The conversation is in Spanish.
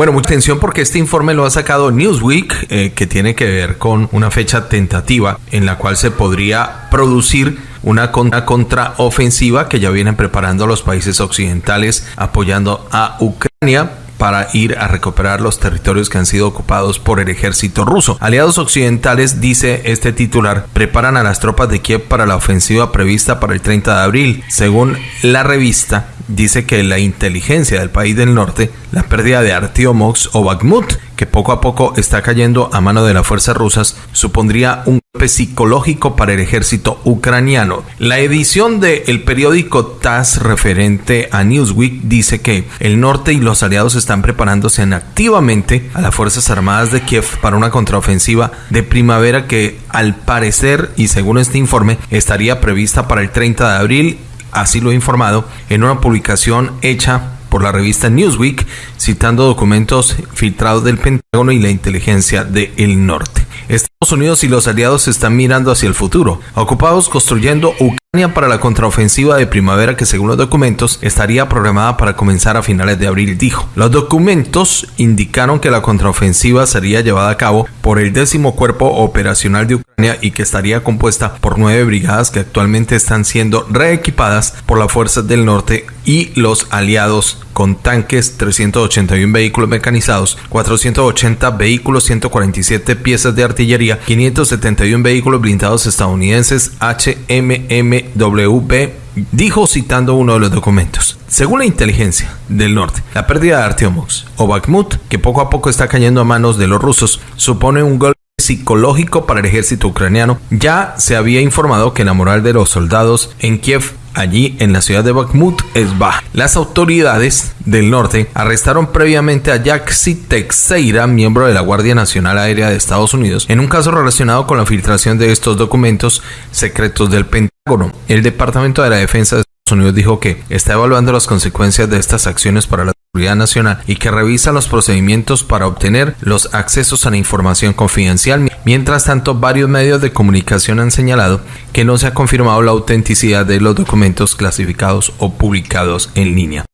Bueno, mucha atención porque este informe lo ha sacado Newsweek, eh, que tiene que ver con una fecha tentativa en la cual se podría producir una contraofensiva que ya vienen preparando los países occidentales apoyando a Ucrania para ir a recuperar los territorios que han sido ocupados por el ejército ruso. Aliados occidentales, dice este titular, preparan a las tropas de Kiev para la ofensiva prevista para el 30 de abril. Según la revista, dice que la inteligencia del país del norte, la pérdida de Artiomox o Bakhmut, que poco a poco está cayendo a mano de las fuerzas rusas, supondría un golpe psicológico para el ejército ucraniano. La edición del periódico TASS referente a Newsweek dice que el norte y los aliados están preparándose activamente a las Fuerzas Armadas de Kiev para una contraofensiva de primavera que al parecer y según este informe estaría prevista para el 30 de abril así lo ha informado en una publicación hecha por la revista Newsweek, citando documentos filtrados del Pentágono y la inteligencia del norte. Estados Unidos y los aliados están mirando hacia el futuro, ocupados construyendo Ucrania para la contraofensiva de primavera que según los documentos estaría programada para comenzar a finales de abril, dijo. Los documentos indicaron que la contraofensiva sería llevada a cabo por el décimo cuerpo operacional de Ucrania y que estaría compuesta por nueve brigadas que actualmente están siendo reequipadas por las fuerzas del norte y los aliados con tanques, 381 vehículos mecanizados, 480 vehículos, 147 piezas de artillería, 571 vehículos blindados estadounidenses HMMWB dijo citando uno de los documentos. Según la inteligencia del norte, la pérdida de Artyomox o Bakhmut, que poco a poco está cayendo a manos de los rusos, supone un golpe psicológico para el ejército ucraniano. Ya se había informado que la moral de los soldados en Kiev allí en la ciudad de Bakhmut es baja. Las autoridades del norte arrestaron previamente a Yaxi Teixeira, miembro de la Guardia Nacional Aérea de Estados Unidos, en un caso relacionado con la filtración de estos documentos secretos del Pentágono. El Departamento de la Defensa de Estados Unidos dijo que está evaluando las consecuencias de estas acciones para la seguridad nacional y que revisa los procedimientos para obtener los accesos a la información confidencial. Mientras tanto, varios medios de comunicación han señalado que no se ha confirmado la autenticidad de los documentos clasificados o publicados en línea.